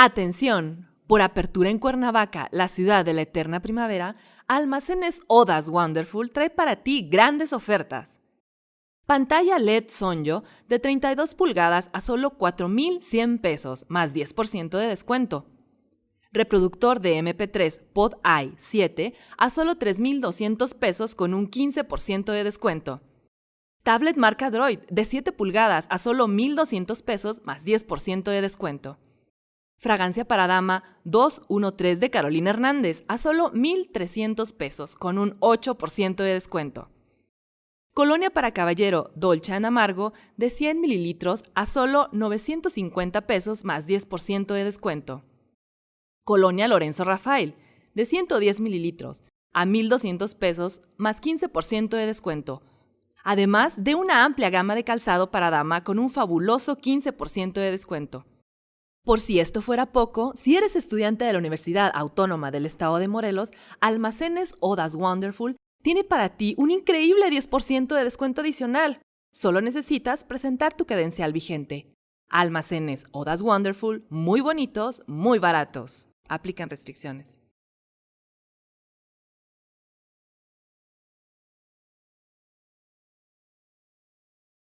Atención, por apertura en Cuernavaca, la ciudad de la eterna primavera, Almacenes Odas Wonderful trae para ti grandes ofertas. Pantalla LED Sonjo de 32 pulgadas a solo 4,100 pesos, más 10% de descuento. Reproductor de MP3 Pod i 7 a solo 3,200 pesos con un 15% de descuento. Tablet marca Droid de 7 pulgadas a solo 1,200 pesos más 10% de descuento. Fragancia para dama 213 de Carolina Hernández a solo 1,300 pesos con un 8% de descuento. Colonia para caballero Dolce Amargo de 100 mililitros a solo 950 pesos más 10% de descuento. Colonia Lorenzo Rafael de 110 mililitros a 1,200 pesos más 15% de descuento. Además de una amplia gama de calzado para dama con un fabuloso 15% de descuento. Por si esto fuera poco, si eres estudiante de la Universidad Autónoma del Estado de Morelos, Almacenes Odas Wonderful tiene para ti un increíble 10% de descuento adicional. Solo necesitas presentar tu credencial vigente. Almacenes Odas Wonderful, muy bonitos, muy baratos. Aplican restricciones.